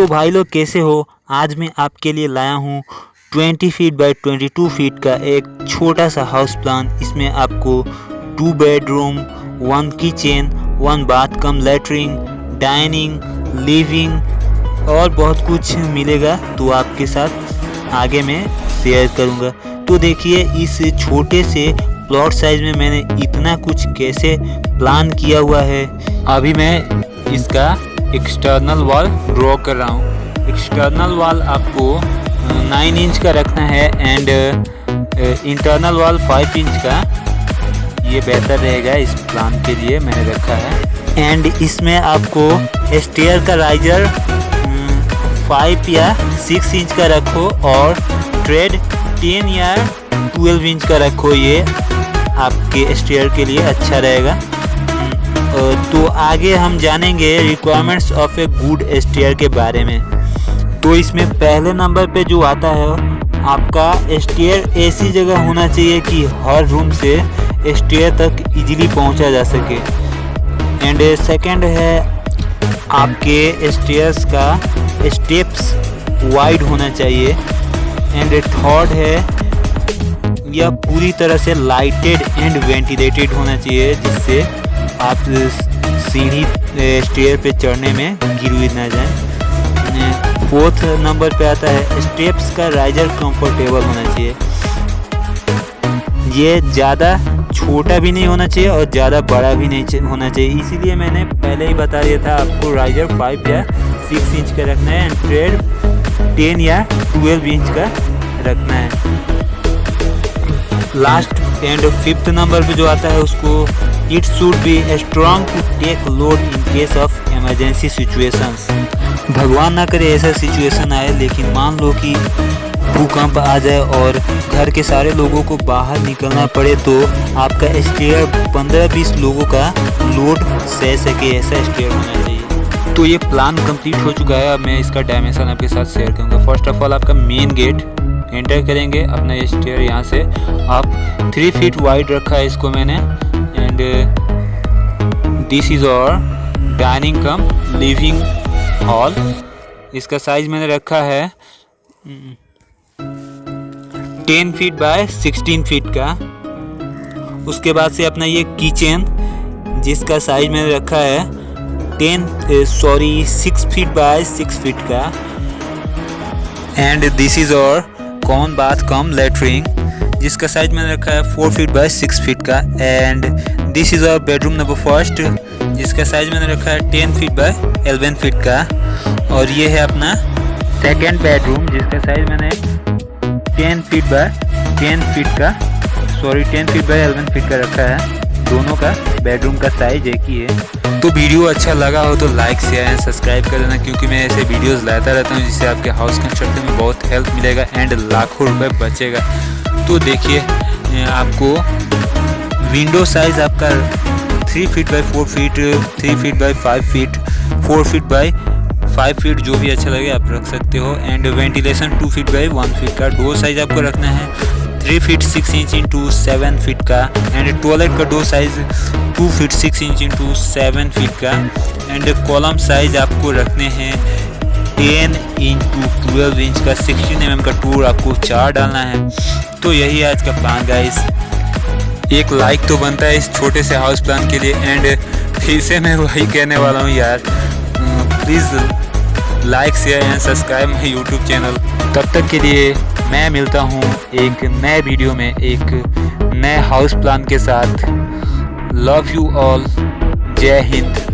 तो भाई लोग कैसे हो? आज मैं आपके लिए लाया हूँ 20 फीट बाय 22 फीट का एक छोटा सा हाउस प्लान इसमें आपको two bedroom one kitchen one bath cum latrine dining living और बहुत कुछ मिलेगा तो आपके साथ आगे मैं शेयर करूँगा। तो देखिए, इस छोटे से प्लॉट साइज़ में मैंने इतना कुछ कैसे प्लान किया हुआ है। अभी मैं इसका एक्सटर्नल वॉल ड्रॉ कर रहा हूँ। एक्सटर्नल वॉल आपको नाइन इंच का रखना है and internal wall five inch का। ये बेहतर रहेगा इस प्लान के लिए मैंने रखा है। एंड इसमें आपको स्टेयर का राइजर फाइव या सिक्स इंच का रखो और ट्रेड टेन या ट्वेल्व इंच का रखो। ये आपके स्टेयर के लिए अच्छा रहेगा। तो आगे हम जानेंगे requirements of a good stair के बारे में। तो इसमें पहले नंबर पे जो आता है, आपका स्टेयर ऐसी जगह होना चाहिए कि हर रूम से स्टेयर तक इजीली पहुँचा जा सके। एंड सेकंड है, आपके स्टेयर्स का स्टेप्स वाइड होना चाहिए। एंड थर्ड है, यह पूरी तरह से लाइटेड एंड वेंटिलेटेड होना चाहिए, जिससे आप सीढ़ी स्टेयर पे चढ़ने में गिर हुई ना जाए। फोर्थ नंबर पे आता है स्टेप्स का राइजर कंफर्टेबल होना चाहिए। ये ज़्यादा छोटा भी नहीं होना चाहिए और ज़्यादा बड़ा भी नहीं होना चाहिए। इसीलिए मैंने पहले ही बता दिया था आपको राइजर फाइव या सिक्स इंच का रखना है एंड ट्रेड टेन या ट्वेल्व इंच का रखना है। लास्ट एंड फिफ्थ नंबर पे जो आता है, उसको it should be strong to take load in case of emergency situations भगवान ना करे ऐसा सिचुएशन आए, लेकिन मान लो कि भूकंप आ जाए और घर के सारे लोगों को बाहर निकलना पड़े तो आपका स्टेयर 15-20 लोगों का लोड सह सके, ऐसा स्टेयर होना चाहिए। तो ये प्लान कंप्लीट हो चुका है, अब मैं इसका डायमेंशन आपके साथ शेयर करूँगा। फ़र्स्ट ऑफ़ ऑल आपका मेन गेट एंटर करेंगे अपना ये स्टेयर यहाँ से। आप थ्री फीट वाइड रखा है इसको मैंने। And this is our dining cum living hall इसका साइज़ मैंने रखा है ten feet by sixteen feet का। उसके बाद से अपना ये किचन जिसका साइज़ मैंने रखा है ten sorry six feet by six feet का। And this is our common bath cum latrine जिसका साइज़ मैंने रखा है four feet by six feet का and this is our bedroom number first जिसका साइज़ मैंने रखा है ten feet by eleven feet का, और ये है अपना सेकेंड बेडरूम जिसका साइज़ मैंने ten feet by ten feet का sorry ten feet by eleven feet का रखा है। दोनों का बेडरूम का साइज़ एक ही है। तो वीडियो अच्छा लगा हो तो लाइक शेयर एंड सब्सक्राइब कर देना क्योंकि मैं ऐसे वीडियोस लाता रहता हूँ जिससे आपके हाउस कंस्ट्रक्शन में बहुत हेल्प मिलेगा एंड लाखों रुपए बचेगा। तो देखिए आपको विंडो साइज़ आपका three feet by four feet three feet by five feet four feet by five feet जो भी अच्छा लगे आप रख सकते हो। And ventilation two feet by one feet का डोर साइज़ आपको रखना है। Three feet six inch into seven feet का एंड टॉयलेट का door size two feet six inch into seven feet का एंड कॉलम साइज़ आपको रखने हैं टेन इंटू ट्वेल्व इंच का। सिक्सटीन एम का टूर आपको चार डालना है। तो यही आज का प्लान गाइस एक लाइक तो बनता है इस छोटे से हाउस प्लान के लिए एंड फिर से मैं वही कहने वाला हूँ, यार। Please like share and subscribe my YouTube channel तब तक के लिए मैं मिलता हूँ एक नए वीडियो में, एक नए हाउस प्लान के साथ। लव यू ऑल जय हिंद।